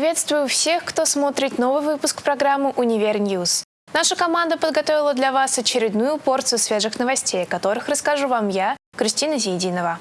Приветствую всех, кто смотрит новый выпуск программы «Универ News». Наша команда подготовила для вас очередную порцию свежих новостей, о которых расскажу вам я, Кристина Зиединова.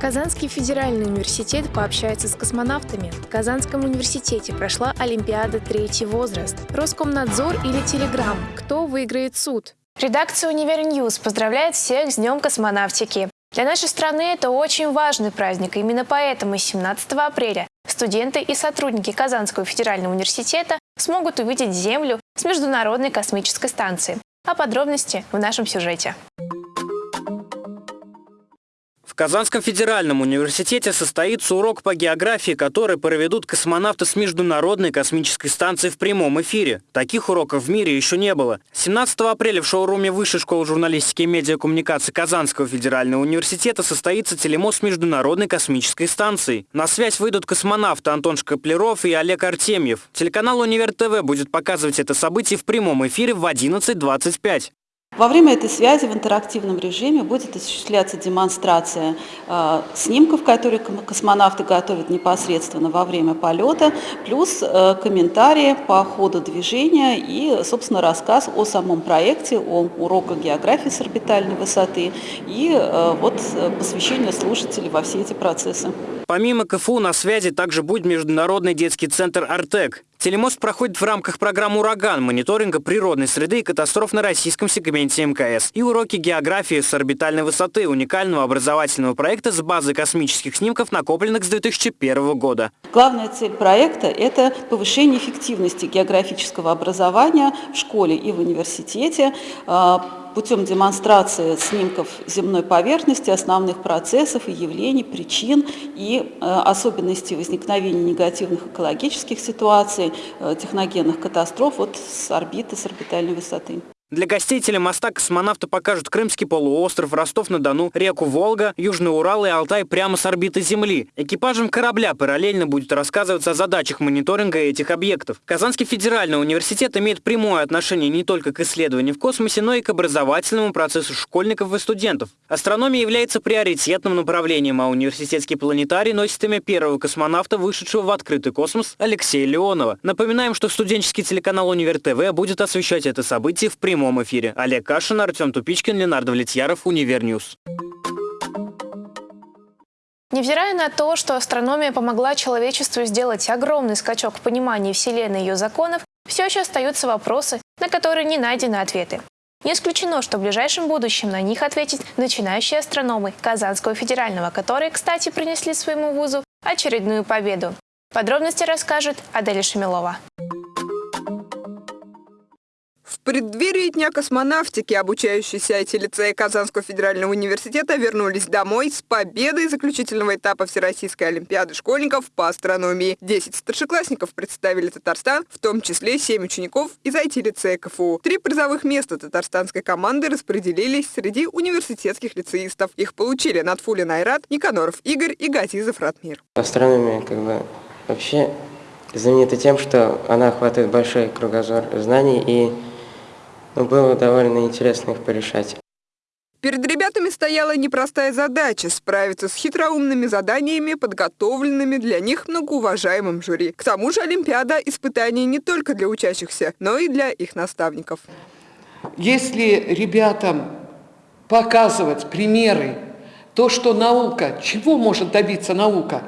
Казанский федеральный университет пообщается с космонавтами. В Казанском университете прошла Олимпиада «Третий возраст». Роскомнадзор или Телеграм? Кто выиграет суд? Редакция «Универ News» поздравляет всех с Днем космонавтики. Для нашей страны это очень важный праздник. Именно поэтому 17 апреля студенты и сотрудники Казанского федерального университета смогут увидеть Землю с Международной космической станции. А подробности в нашем сюжете. Казанском федеральном университете состоится урок по географии, который проведут космонавты с Международной космической станции в прямом эфире. Таких уроков в мире еще не было. 17 апреля в шоуруме Высшей школы журналистики и медиакоммуникации Казанского федерального университета состоится телемост Международной космической станцией. На связь выйдут космонавты Антон Шкаплеров и Олег Артемьев. Телеканал Универ ТВ будет показывать это событие в прямом эфире в 11.25. Во время этой связи в интерактивном режиме будет осуществляться демонстрация э, снимков, которые космонавты готовят непосредственно во время полета, плюс э, комментарии по ходу движения и, собственно, рассказ о самом проекте, о уроках географии с орбитальной высоты и э, вот э, посвящение слушателей во все эти процессы. Помимо КФУ на связи также будет Международный детский центр «Артек». Телемост проходит в рамках программы «Ураган» мониторинга природной среды и катастроф на российском сегменте МКС и уроки географии с орбитальной высоты уникального образовательного проекта с базы космических снимков, накопленных с 2001 года. Главная цель проекта – это повышение эффективности географического образования в школе и в университете, а, путем демонстрации снимков земной поверхности, основных процессов и явлений, причин и э, особенностей возникновения негативных экологических ситуаций, э, техногенных катастроф вот с орбиты, с орбитальной высоты. Для гостей телемоста космонавты покажут Крымский полуостров, Ростов-на-Дону, реку Волга, Южный Урал и Алтай прямо с орбиты Земли. Экипажем корабля параллельно будет рассказываться о задачах мониторинга этих объектов. Казанский федеральный университет имеет прямое отношение не только к исследованию в космосе, но и к образовательному процессу школьников и студентов. Астрономия является приоритетным направлением, а университетский планетарий носит имя первого космонавта, вышедшего в открытый космос, Алексея Леонова. Напоминаем, что студенческий телеканал Универ ТВ будет освещать это событие в прямом прямом эфире. Олег Кашин, Артем Тупичкин, Ленар Давлетьяров, Универ News. Невзирая на то, что астрономия помогла человечеству сделать огромный скачок в понимании Вселенной и ее законов, все еще остаются вопросы, на которые не найдены ответы. Не исключено, что в ближайшем будущем на них ответят начинающие астрономы Казанского федерального, которые, кстати, принесли своему вузу очередную победу. Подробности расскажет Аделя Шамилова. Преддверии Дня космонавтики обучающиеся IT-лицея Казанского федерального университета вернулись домой с победой заключительного этапа Всероссийской олимпиады школьников по астрономии. Десять старшеклассников представили Татарстан, в том числе семь учеников из IT-лицея КФУ. Три призовых места татарстанской команды распределились среди университетских лицеистов. Их получили Натфулин Айрат, Никаноров Игорь и Газизов Ратмир. Астрономия как бы вообще знаменита тем, что она охватывает большой кругозор знаний и но было довольно интересно их порешать. Перед ребятами стояла непростая задача – справиться с хитроумными заданиями, подготовленными для них многоуважаемым жюри. К тому же Олимпиада – испытание не только для учащихся, но и для их наставников. Если ребятам показывать примеры, то, что наука, чего может добиться наука,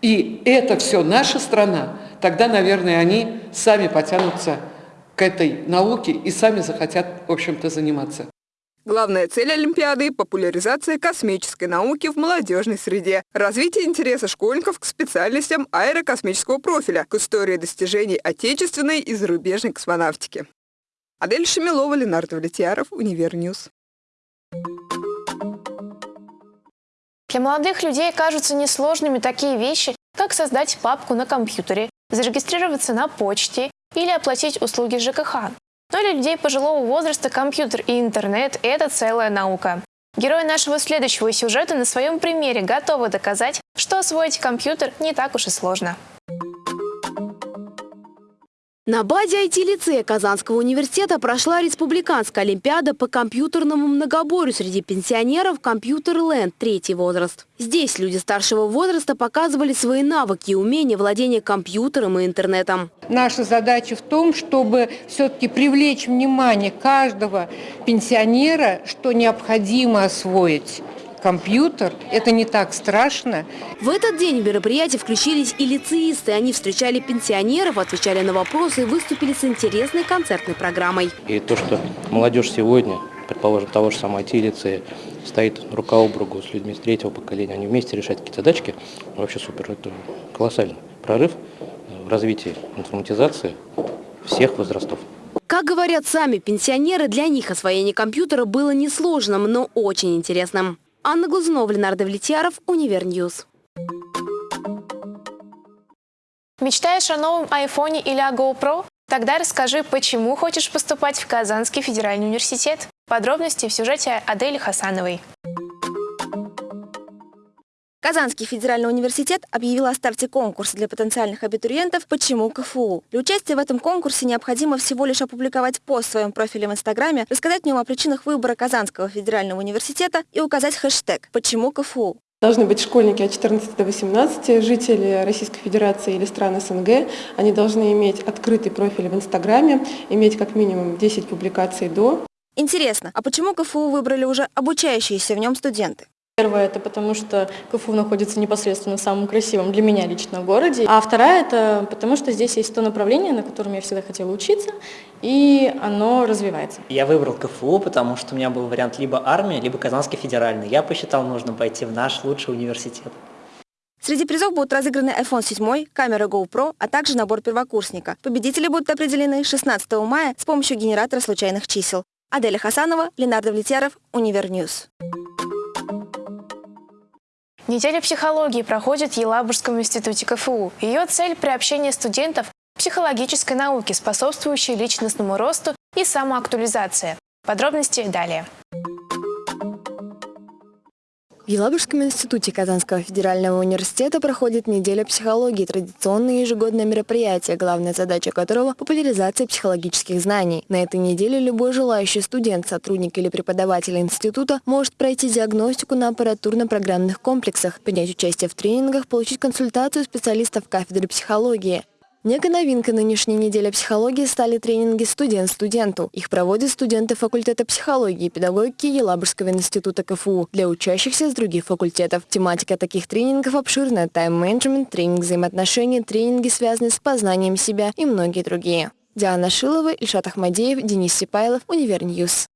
и это все наша страна, тогда, наверное, они сами потянутся к этой науке и сами захотят, в общем-то, заниматься. Главная цель Олимпиады – популяризация космической науки в молодежной среде, развитие интереса школьников к специальностям аэрокосмического профиля, к истории достижений отечественной и зарубежной космонавтики. Адель Шамилова, Ленар Давлетьяров, Универ News. Для молодых людей кажутся несложными такие вещи, как создать папку на компьютере, зарегистрироваться на почте или оплатить услуги ЖКХ. Но для людей пожилого возраста компьютер и интернет – это целая наука. Герои нашего следующего сюжета на своем примере готовы доказать, что освоить компьютер не так уж и сложно. На базе IT-лицея Казанского университета прошла республиканская олимпиада по компьютерному многоборью среди пенсионеров «Компьютер-ленд» третий возраст. Здесь люди старшего возраста показывали свои навыки и умения владения компьютером и интернетом. Наша задача в том, чтобы все-таки привлечь внимание каждого пенсионера, что необходимо освоить компьютер, это не так страшно. В этот день в мероприятие включились и лицеисты. Они встречали пенсионеров, отвечали на вопросы и выступили с интересной концертной программой. И то, что молодежь сегодня, предположим, того же самого IT-лицея, стоит рука об руку с людьми с третьего поколения, они вместе решают какие-то задачки, вообще супер, это колоссальный прорыв в развитии информатизации всех возрастов. Как говорят сами пенсионеры, для них освоение компьютера было несложным, но очень интересным. Анна Глазунова, Ленар Давлетьяров, Универ News. Мечтаешь о новом айфоне или о GoPro? Тогда расскажи, почему хочешь поступать в Казанский федеральный университет. Подробности в сюжете Адели Хасановой. Казанский федеральный университет объявил о старте конкурса для потенциальных абитуриентов «Почему КФУ?». Для участия в этом конкурсе необходимо всего лишь опубликовать пост в своем профиле в Инстаграме, рассказать в нем о причинах выбора Казанского федерального университета и указать хэштег «Почему КФУ?». Должны быть школьники от 14 до 18, жители Российской Федерации или стран СНГ. Они должны иметь открытый профиль в Инстаграме, иметь как минимум 10 публикаций до. Интересно, а почему КФУ выбрали уже обучающиеся в нем студенты? Первое – это потому, что КФУ находится непосредственно в самом красивом для меня лично городе. А вторая – это потому, что здесь есть то направление, на котором я всегда хотела учиться, и оно развивается. Я выбрал КФУ, потому что у меня был вариант либо армия, либо Казанский федеральный. Я посчитал нужно пойти в наш лучший университет. Среди призов будут разыграны iPhone 7, камера GoPro, а также набор первокурсника. Победители будут определены 16 мая с помощью генератора случайных чисел. Аделя Хасанова, Ленар Давлетьяров, Универ News. Неделя психологии проходит в Елабужском институте КФУ. Ее цель – приобщение студентов к психологической науке, способствующей личностному росту и самоактуализации. Подробности далее. Елабужском институте Казанского федерального университета проходит неделя психологии, традиционное ежегодное мероприятие, главная задача которого – популяризация психологических знаний. На этой неделе любой желающий студент, сотрудник или преподаватель института может пройти диагностику на аппаратурно-программных комплексах, принять участие в тренингах, получить консультацию специалистов кафедры психологии. Некой новинкой нынешней недели психологии стали тренинги «Студент студенту». Их проводят студенты факультета психологии и педагогики Елабужского института КФУ для учащихся с других факультетов. Тематика таких тренингов обширная – тайм-менеджмент, тренинг взаимоотношений, тренинги, связанные с познанием себя и многие другие. Диана Шилова, Ильшат Ахмадеев, Денис Сипайлов, Универ News.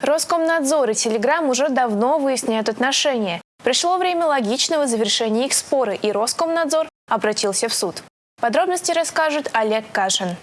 Роскомнадзор и Телеграм уже давно выясняют отношения. Пришло время логичного завершения их спора, и Роскомнадзор обратился в суд. Подробности расскажет Олег Кашин.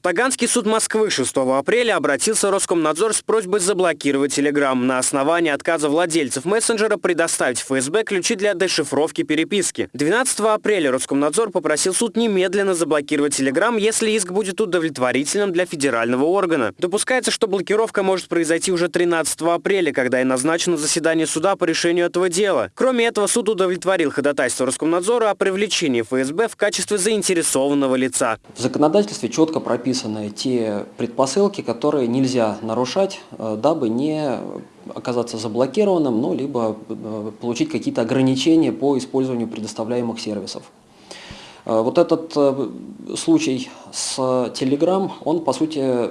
В Таганский суд Москвы 6 апреля обратился Роскомнадзор с просьбой заблокировать Telegram на основании отказа владельцев мессенджера предоставить ФСБ ключи для дешифровки переписки. 12 апреля Роскомнадзор попросил суд немедленно заблокировать Telegram, если иск будет удовлетворительным для федерального органа. Допускается, что блокировка может произойти уже 13 апреля, когда и назначено заседание суда по решению этого дела. Кроме этого, суд удовлетворил ходатайство Роскомнадзора о привлечении ФСБ в качестве заинтересованного лица. В законодательстве четко прописано прописаны те предпосылки, которые нельзя нарушать, э, дабы не оказаться заблокированным, ну, либо э, получить какие-то ограничения по использованию предоставляемых сервисов. Э, вот этот случай с Telegram, он по сути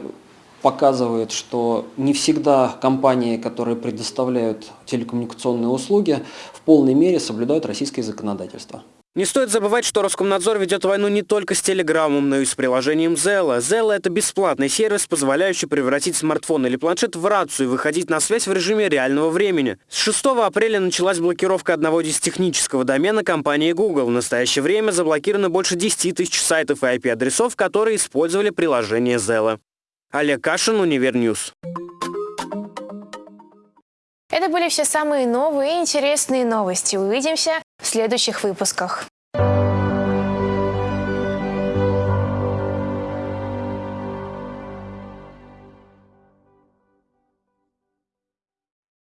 показывает, что не всегда компании, которые предоставляют телекоммуникационные услуги, в полной мере соблюдают российское законодательство. Не стоит забывать, что Роскомнадзор ведет войну не только с Телеграмом, но и с приложением Zella. Zella – это бесплатный сервис, позволяющий превратить смартфон или планшет в рацию и выходить на связь в режиме реального времени. С 6 апреля началась блокировка одного дистехнического домена компании Google. В настоящее время заблокировано больше 10 тысяч сайтов и IP-адресов, которые использовали приложение Zello. Олег Кашин, Универ News. Это были все самые новые и интересные новости. Увидимся в следующих выпусках.